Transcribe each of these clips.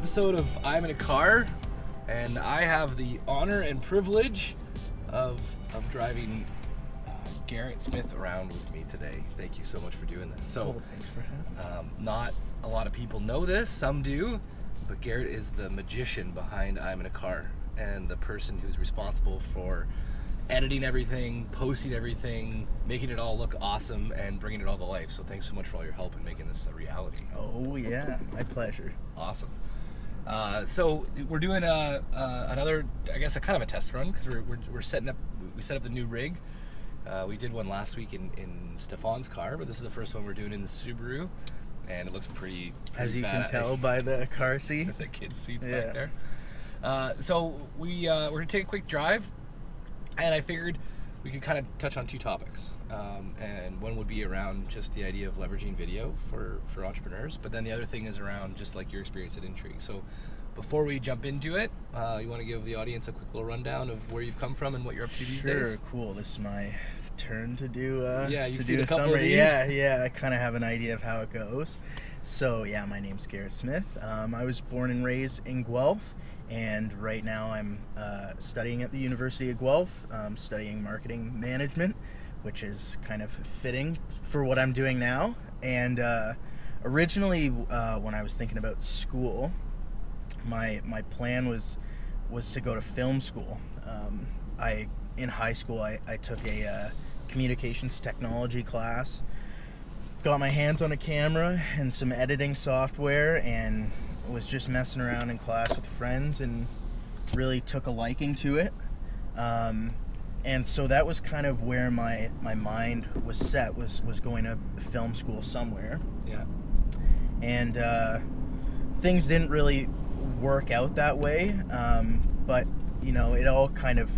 episode of I'm in a Car, and I have the honor and privilege of of driving uh, Garrett Smith around with me today. Thank you so much for doing this. So, Oh, thanks for having me. um, not a lot of people know this, some do, but Garrett is the magician behind I'm in a Car and the person who's responsible for editing everything, posting everything, making it all look awesome, and bringing it all to life. So, thanks so much for all your help in making this a reality. Oh yeah, my pleasure. Awesome. Uh, so we're doing a, uh, another, I guess, a kind of a test run because we're, we're, we're setting up. We set up the new rig. Uh, we did one last week in, in Stefan's car, but this is the first one we're doing in the Subaru, and it looks pretty. pretty As you can tell by the car seat. the kids' seats Yeah. back there. Uh, so we uh, we're gonna take a quick drive, and I figured we could kind of touch on two topics. Um, and one would be around just the idea of leveraging video for for entrepreneurs, but then the other thing is around just like your experience at Intrigue. So before we jump into it, uh, you want to give the audience a quick little rundown of where you've come from and what you're up to these Sure, days. cool. This is my turn to do. Uh, Yeah, you've to do a summary. these. Yeah, yeah. I kind of have an idea of how it goes. So yeah, my name's Garrett Smith. Um, I was born and raised in Guelph, and right now I'm uh, studying at the University of Guelph, um, studying marketing management, which is kind of fitting for what I'm doing now. And uh, originally, uh, when I was thinking about school, my my plan was was to go to film school. Um, I in high school I, I took a uh, communications technology class, got my hands on a camera and some editing software, and was just messing around in class with friends and really took a liking to it. Um, and so that was kind of where my, my mind was set was was going to film school somewhere Yeah. and uh, things didn't really work out that way. Um, but you know, it all kind of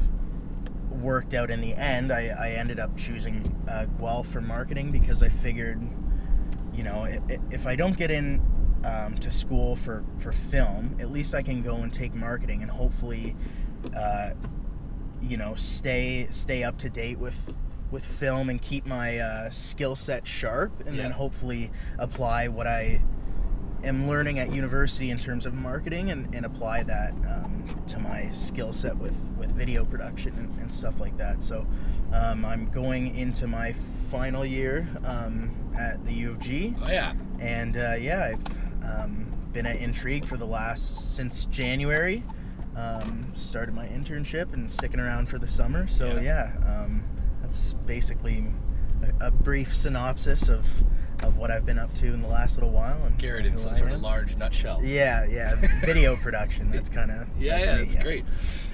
worked out in the end. I, I ended up choosing uh, Guelph for marketing because I figured, you know, i- i- if I don't get in um, to school for for film, at least I can go and take marketing and hopefully, uh, you know, stay stay up to date with with film and keep my uh, skill set sharp, and then hopefully apply what I am learning at university in terms of marketing and, and apply that um, to my skill set with, with video production and, and stuff like that. So um, I'm going into my final year um, at the U of G. Oh yeah. And uh, yeah, I've um, been at Intrigue for the last, since January. Um, started my internship and sticking around for the summer. So Yeah. yeah, um, that's basically a, a brief synopsis of, of what I've been up to in the last little while. And Garrett in some I sort of large nutshell. Yeah, yeah, video production. That's kind of Yeah, yeah, that's great.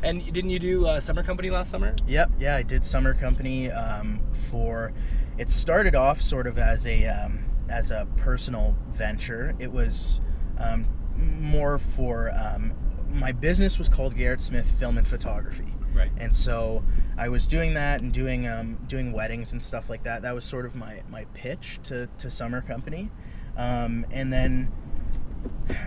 And didn't you do uh, summer company last summer? Yep, yeah, I did summer company um, for. It started off sort of as a um, as a personal venture. It was um, more for um, my business was called Garrett Smith Film and Photography, Right. and so I was doing that and doing um, doing weddings and stuff like that. That was sort of my my pitch to to summer company, um, and then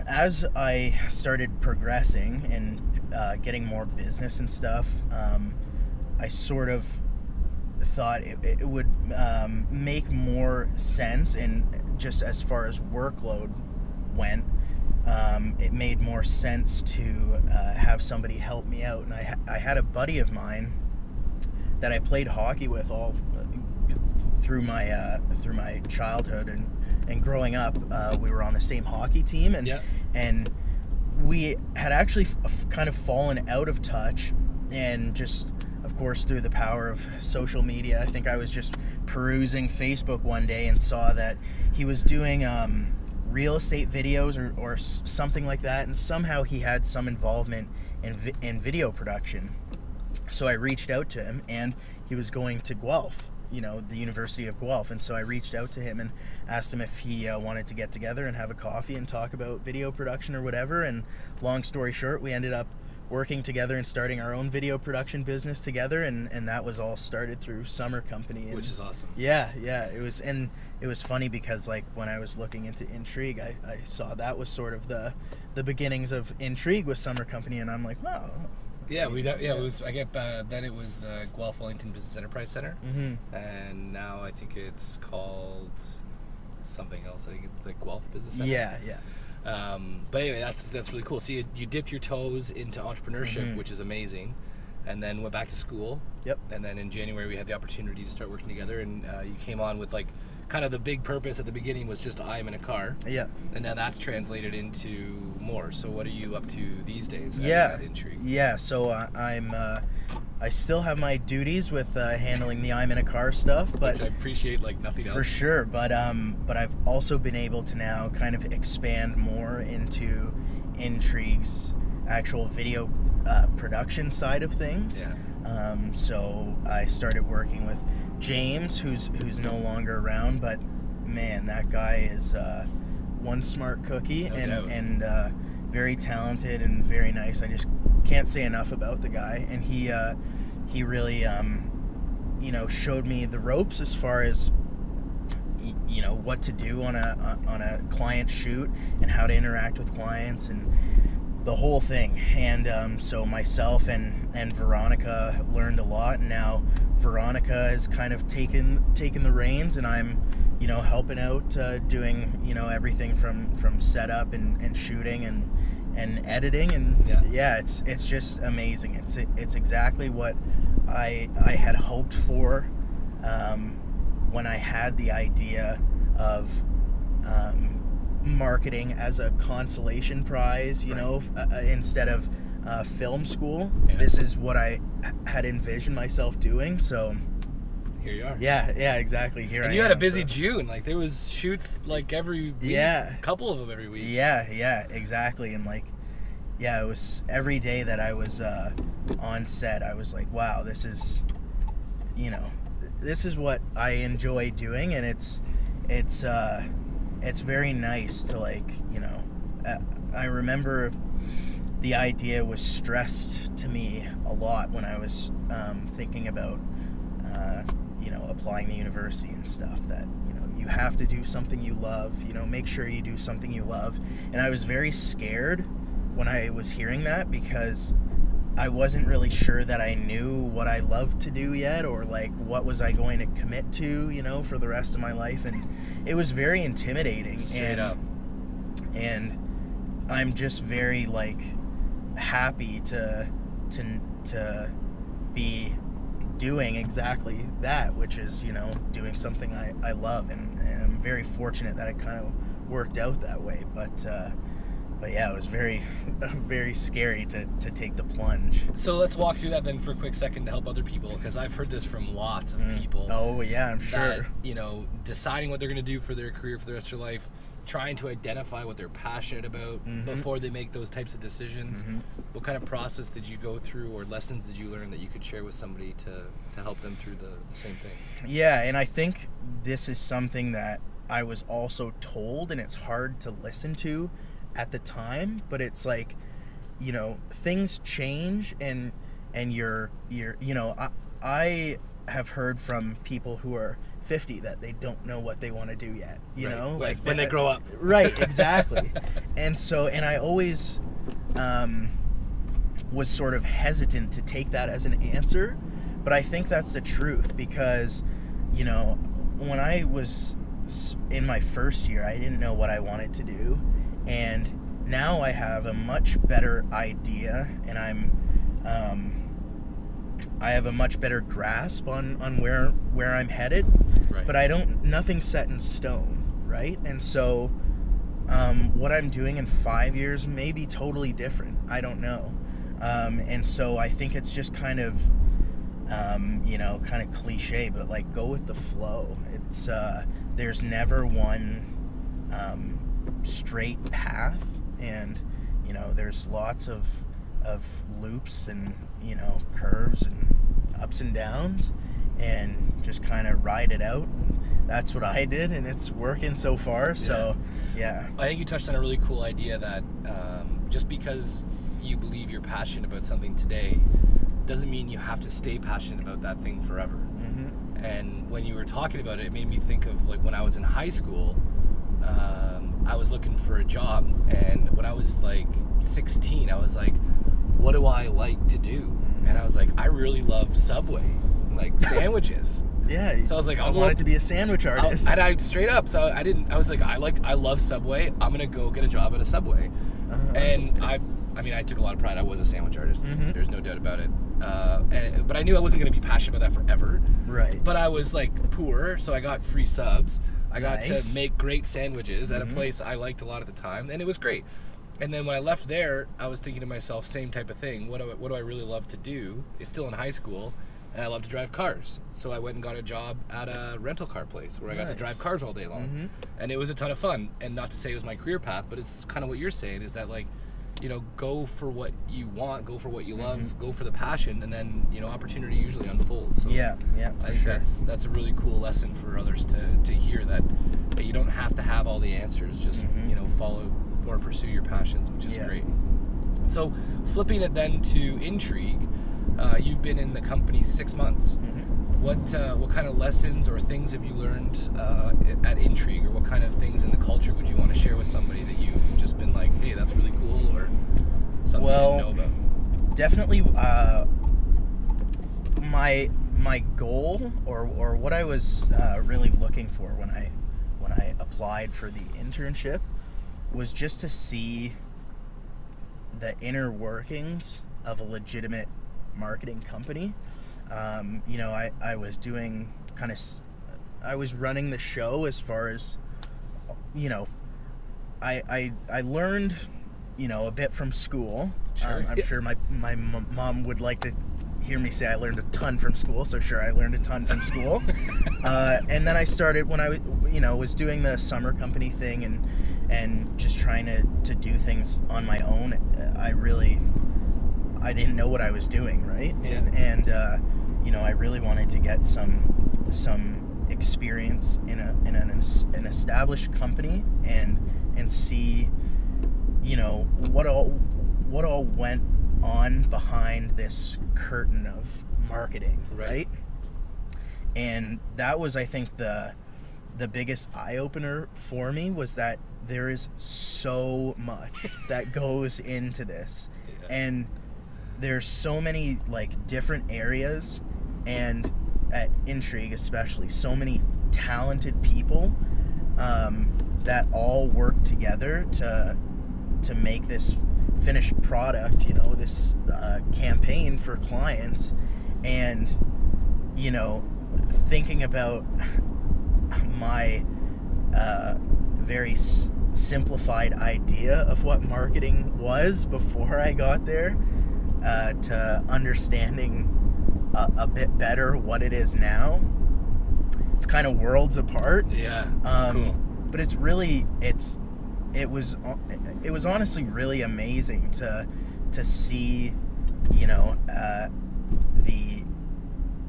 as I started progressing and uh, getting more business and stuff, um, I sort of thought it, it would um, make more sense, and just as far as workload went, um, it made more sense to uh, have somebody help me out. And I, ha- I had a buddy of mine that I played hockey with all uh, through my uh, through my childhood and and growing up. Uh, we were on the same hockey team, and and we had actually f- kind of fallen out of touch, and just course through the power of social media, I think I was just perusing Facebook one day and saw that he was doing. Um, real estate videos or, or something like that and somehow he had some involvement in, vi- in video production so I reached out to him, and he was going to Guelph, you know, the University of Guelph. And so I reached out to him and asked him if he uh, wanted to get together and have a coffee and talk about video production or whatever. And long story short, we ended up working together and starting our own video production business together. And, and that was all started through Summer Company. And Which is awesome. yeah, yeah, it was, and it was funny because like when I was looking into Intrigue, I, I saw that was sort of the the beginnings of Intrigue with Summer Company, and I'm like, wow, Yeah, we do- yeah it was. I get uh, then it was the Guelph Wellington Business Enterprise Center, hmm and now I think it's called something else. I think it's the Guelph Business Center. yeah, yeah. Um, but anyway, that's that's really cool. So you, you dipped your toes into entrepreneurship, Mhm. which is amazing, and then went back to school. Yep. And then in January we had the opportunity to start working together, and uh, you came on with like kind of the big purpose at the beginning was just I am in a car, Yeah. and now that's translated into more. So what are you up to these days? Yeah. Intrigue. Yeah. So uh, I'm. Uh, I still have my duties with uh, handling the I'm in a car stuff, but which I appreciate like nothing For sure, but um, but I've also been able to now kind of expand more into Intrigue's actual video uh, production side of things. Yeah. Um, so I started working with James, who's who's no longer around, but man, that guy is uh, one smart cookie No and doubt. and uh, very talented and very nice. I just can't say enough about the guy, and he uh, he really um, you know showed me the ropes as far as you know what to do on a on a client shoot and how to interact with clients and the whole thing. And um, so myself and and Veronica learned a lot. And now Veronica has kind of taken taken the reins and I'm you know helping out uh, doing you know everything from from setup and, and shooting and and editing. And Yeah. it's it's just amazing. It's it's exactly what I I had hoped for um, when I had the idea of um, marketing as a consolation prize, you Right. know, uh, uh, instead of uh, film school. Yeah. This is what I had envisioned myself doing. So, Here you are. yeah, yeah, exactly. Here And I you had a busy so- June. Like there was shoots like every week. Yeah. A couple of them every week. Yeah, yeah, exactly. And like, yeah, it was every day that I was uh, on set, I was like, wow, this is, you know, this is what I enjoy doing, and it's, it's, uh, it's very nice to like, you know, uh, I remember the idea was stressed to me a lot when I was um, thinking about, uh, you know, applying to university and stuff. That you know, you have to do something you love. You know, make sure you do something you love. And I was very scared when I was hearing that because I wasn't really sure that I knew what I loved to do yet, or like what was I going to commit to, you know, for the rest of my life. And it was very intimidating. Straight and, up. and I'm just very like happy to to to be doing exactly that, which is you know doing something I, I love, and, and I'm very fortunate that it kind of worked out that way. But uh, but yeah, it was very very scary to, to take the plunge. So let's walk through that then for a quick second to help other people because I've heard this from lots of people. Oh yeah, I'm that, sure. you know, deciding what they're going to do for their career for the rest of their life, trying to identify what they're passionate about Mhm. before they make those types of decisions. Mhm. What kind of process did you go through or lessons did you learn that you could share with somebody to, to help them through the, the same thing? Yeah, and I think this is something that I was also told, and it's hard to listen to at the time. But it's like, you know, things change, and and you're you're you know, I I have heard from people who are 50 that they don't know what they want to do yet. You Right. know, like when they grow up. Right, exactly. and so, and I always um, was sort of hesitant to take that as an answer, but I think that's the truth because, you know, when I was in my first year, I didn't know what I wanted to do, and now I have a much better idea, and I'm. Um, I have a much better grasp on, on where where I'm headed, Right. but I don't. Nothing's set in stone, right? And so, um, what I'm doing in five years may be totally different. I don't know. Um, and so I think it's just kind of, um, you know, kind of cliche, but like go with the flow. It's uh, there's never one um, straight path, and you know, there's lots of of loops and you know curves and ups and downs, and just kind of ride it out. That's what I did, and it's working so far. So, yeah. I think you touched on a really cool idea that um, just because you believe you're passionate about something today doesn't mean you have to stay passionate about that thing forever. hmm And when you were talking about it, it made me think of like when I was in high school, um, I was looking for a job. And when I was like 16, I was like, what do I like to do? And I was like, I really love Subway, like sandwiches. Yeah. So I was like, I I'll wanted to be a sandwich artist. and I straight up, so I didn't. I was like, I like, I love Subway. I'm gonna go get a job at a Subway. Uh-huh. And I, I mean, I took a lot of pride. I was a sandwich artist. Mhm. There's no doubt about it. Uh, and, but I knew I wasn't gonna be passionate about that forever. right. But I was like poor, so I got free subs. I got Nice. to make great sandwiches at a Mhm. place I liked a lot at the time, and it was great. And then when I left there, I was thinking to myself, same type of thing. What do I, what do I really love to do? It's still in high school, and I love to drive cars. So I went and got a job at a rental car place where I got to drive cars all day long, Mhm. and it was a ton of fun. And not to say it was my career path, but it's kind of what you're saying is that like, you know, go for what you want, go for what you love, Mm-hmm. go for the passion, and then you know, opportunity usually unfolds. So yeah. Yeah. I think sure. that's that's a really cool lesson for others to, to hear that hey, you don't have to have all the answers. Just Mhm. you know follow or pursue your passions, which is Yeah. great. So flipping it then to intrigue, uh, you've been in the company six months. Mhm. What uh, what kind of lessons or things have you learned uh, at Intrigue, or what kind of things in the culture would you want to share with somebody that you've just been like, hey, that's really cool, or something Well, you didn't know about? definitely uh, my my goal or, or what I was uh, really looking for when I when I applied for the internship was just to see the inner workings of a legitimate marketing company. Um, you know, I, I was doing kind of I was running the show as far as you know I I, I learned you know a bit from school. Sure. Um, I'm Yeah. sure my my m- mom would like to hear me say I learned a ton from school. So sure, I learned a ton from school. uh, and then I started when I was you know was doing the summer company thing and and just trying to to do things on my own. I really I didn't know what I was doing, right? Yeah. And and uh, you know I really wanted to get some some experience in a in an, an established company and and see you know what all what all went on behind this curtain of marketing Right. right, and that was i think the the biggest eye-opener for me was that there is so much that goes into this Yeah. and there's so many like different areas and at intrigue especially so many talented people um, that all work together to to make this finished product you know this uh, campaign for clients. And you know thinking about my uh, very s- simplified idea of what marketing was before I got there uh, to understanding a, a bit better what it is now. It's kind of worlds apart. Yeah. Um, cool. But it's really it's it was it was honestly really amazing to to see you know uh, the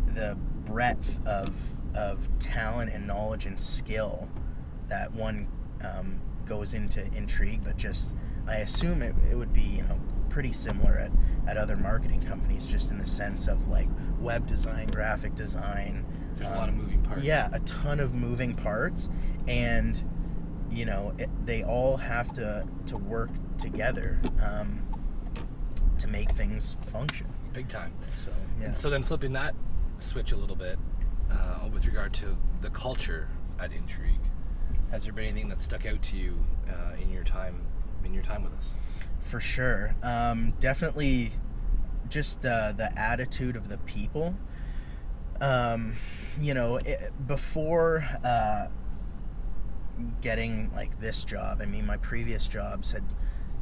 the breadth of of talent and knowledge and skill that one um, goes into intrigue but just I assume it, it would be you know pretty similar at, at other marketing companies just in the sense of like web design graphic design There's a lot of um, moving parts. yeah a ton of moving parts and you know it, they all have to to work together um, to make things function Big time. so yeah And so then flipping that switch a little bit uh, with regard to the culture at Intrigue, has there been anything that stuck out to you uh, in your time in your time with us? For sure. Um, definitely just uh, the attitude of the people. Um, you know it, before uh, getting like this job i mean my previous jobs had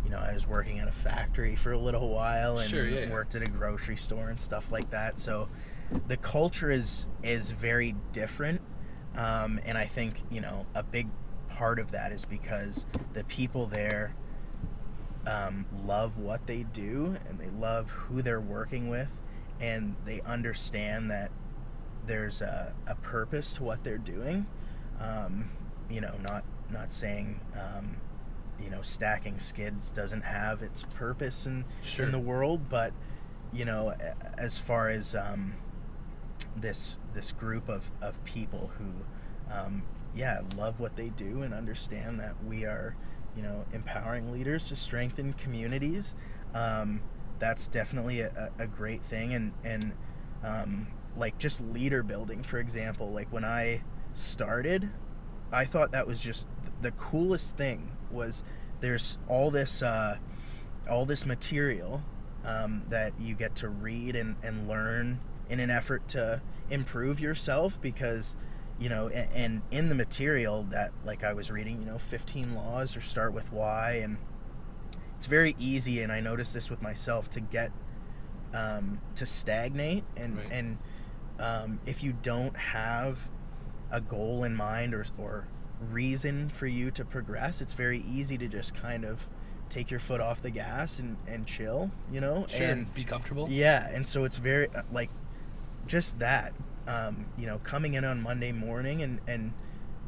you know i was working at a factory for a little while and Sure, yeah, worked at a grocery store and stuff like that. So the culture is is very different. Um, and i think you know a big part of that is because the people there um, love what they do and they love who they're working with and they understand that there's a, a purpose to what they're doing um, you know not not saying um, you know stacking skids doesn't have its purpose in Sure. in the world but you know as far as um, this this group of, of people who um, yeah love what they do and understand that we are you know empowering leaders to strengthen communities um, that's definitely a, a great thing and and um, like just leader building, for example. Like when I started, I thought that was just the coolest thing was there's all this uh, all this material um, that you get to read and, and learn in an effort to improve yourself because you know and, and in the material that like i was reading you know 15 laws or start with why and it's very easy and i noticed this with myself to get um, to stagnate and Right. and um, if you don't have a goal in mind or, or reason for you to progress it's very easy to just kind of take your foot off the gas and, and chill you know Sure. and be comfortable. yeah, and so it's very uh, like just that. Um, you know, coming in on Monday morning and and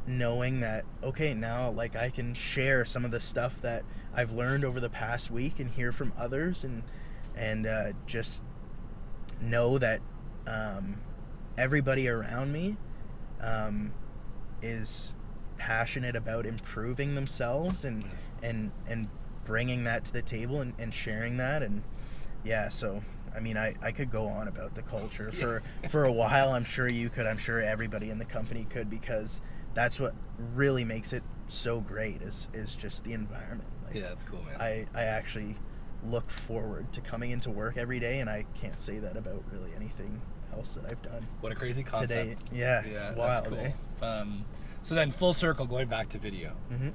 knowing that okay, now like I can share some of the stuff that I've learned over the past week and hear from others and and uh, just know that um, everybody around me um, is passionate about improving themselves and and and bringing that to the table and, and sharing that and yeah so i mean I, I could go on about the culture for for a while i'm sure you could i'm sure everybody in the company could because that's what really makes it so great is is just the environment like Yeah, that's cool, man. i i actually look forward to coming into work every day and i can't say that about really anything else that i've done what a crazy concept. today yeah, Yeah, wild that's cool. eh? Um, so then, full circle, going back to video. hmm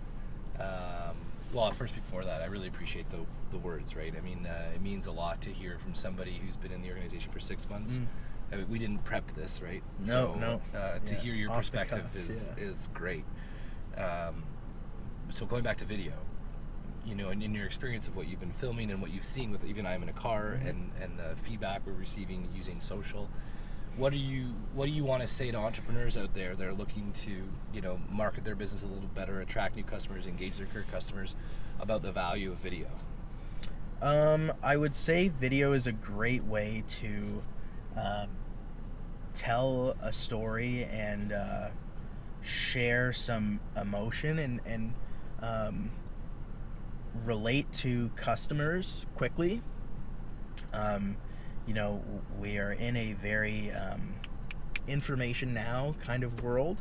Um, well, first before that, I really appreciate the the words. Right? I mean, uh, it means a lot to hear from somebody who's been in the organization for six months. Mm. I mean, we didn't prep this, right? No, so, no. Uh, to Yeah, hear your off perspective cuff, is yeah. is great. Um, so going back to video, you know, in, in your experience of what you've been filming and what you've seen with even I'm in a car Mhm. and and the feedback we're receiving using social, what do you what do you want to say to entrepreneurs out there that are looking to you know market their business a little better, attract new customers, engage their current customers about the value of video? Um, I would say video is a great way to um, tell a story and uh, share some emotion and, and um, relate to customers quickly. Um, you know, we are in a very um, information now kind of world,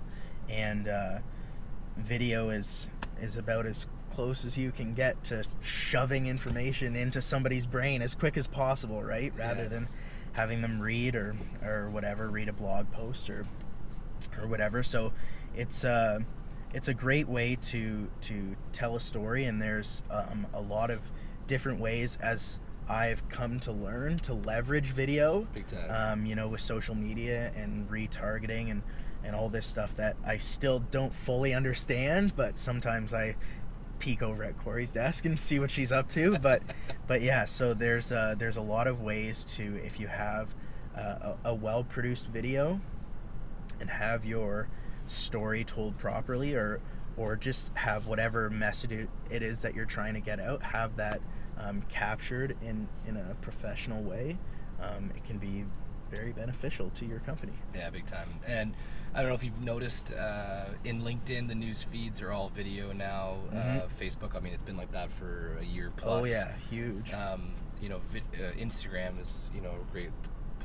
and uh, video is is about as close as you can get to shoving information into somebody's brain as quick as possible, right? Rather Yeah. than having them read or or whatever, read a blog post or or whatever. So it's uh, it's a great way to to tell a story, and there's um, a lot of different ways as I've come to learn to leverage video Big time. um, you know, with social media and retargeting and, and all this stuff that I still don't fully understand, but sometimes I peek over at Corey's desk and see what she's up to. But but yeah, so there's uh, there's a lot of ways to if you have uh, a, a well produced video and have your story told properly or or just have whatever message it- it is that you're trying to get out have that um, captured in in a professional way um, it can be very beneficial to your company Yeah, big time. And I don't know if you've noticed uh, in LinkedIn, the news feeds are all video now. Uh, Mhm. Facebook, I mean, it's been like that for a year plus. oh yeah huge Um, you know, vi- uh, Instagram is you know a great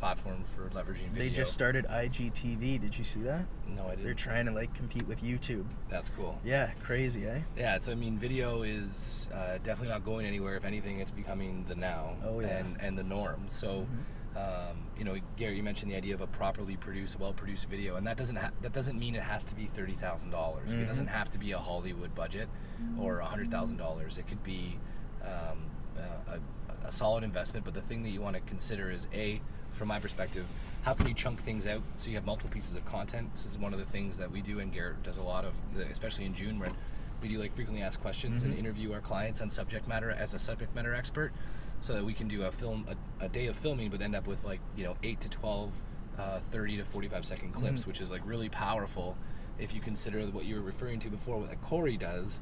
platform for leveraging video. they just started igtv did you see that no, I did they're trying to like compete with youtube That's cool. yeah crazy eh Yeah, so I mean, video is uh, definitely not going anywhere. If anything, it's becoming the now Oh, yeah. and and the norm. So, Mhm. um, you know, Gary, you mentioned the idea of a properly produced, well-produced video, and that doesn't ha- that doesn't mean it has to be thirty thousand dollars. It Mhm. doesn't have to be a Hollywood budget or a hundred thousand dollars. It could be um, uh, a, a solid investment. But the thing that you want to consider is a, from my perspective, how can you chunk things out so you have multiple pieces of content? This is one of the things that we do, and Garrett does a lot of, especially in June, when we do like frequently asked questions and Mhm. interview our clients on subject matter as a subject matter expert, so that we can do a film a, a day of filming, but end up with like you know eight to 12, uh, 30 to forty five second clips, Mhm. which is like really powerful if you consider what you were referring to before, what Corey does.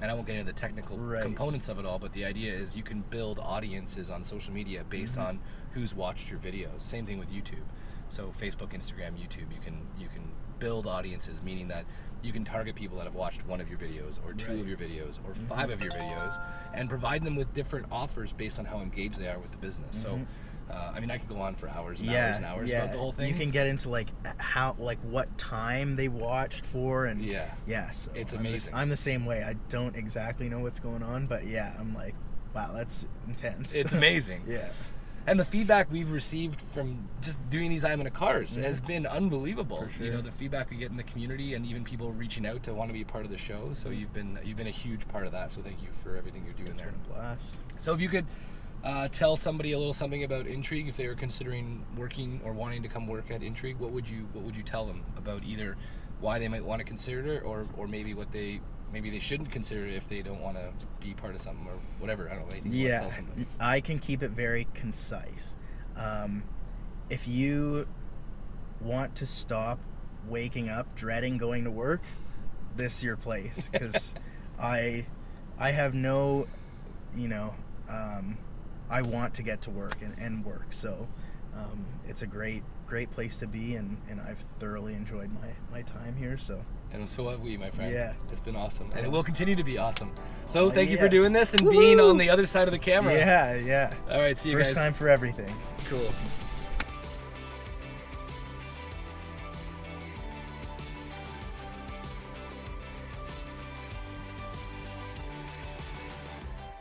And I won't get into the technical Right. components of it all, but the idea is you can build audiences on social media based Mhm. on who's watched your videos. Same thing with YouTube. So Facebook, Instagram, YouTube, you can you can build audiences, meaning that you can target people that have watched one of your videos or two Right. of your videos or five of your videos and provide them with different offers based on how engaged they are with the business. Mhm. So Uh, I mean, I could go on for hours and yeah, hours and hours yeah. about the whole thing. You can get into like how, like what time they watched for, and yeah, yeah. So It's I'm the- amazing. I'm the same way. I don't exactly know what's going on, but yeah, I'm like, wow, that's intense. it's amazing. yeah. And the feedback we've received from just doing these I'm in a cars has been unbelievable. Mm-hmm. You know, the feedback we get in the community and even people reaching out to want to be a part of the show. So you've been you've been a huge part of that. So thank you for everything you're doing It's there. been a blast. So if you could uh, tell somebody a little something about Intrigue, if they were considering working or wanting to come work at Intrigue, what would you what would you tell them about either why they might want to consider it or or maybe what they maybe they shouldn't consider it if they don't want to be part of something or whatever. I don't know anything. you wanna Yeah, tell somebody? I can keep it very concise. Um, if you want to stop waking up dreading going to work, this your place because I I have no, you know, um, I want to get to work and, and work. So um, it's a great great place to be and, and I've thoroughly enjoyed my, my time here. So And so have we, my friend. Yeah. It's been awesome. And it will continue to be awesome. So thank you for doing this and being on the other side of the camera. yeah, yeah. All right, see you First guys. time for everything. Cool.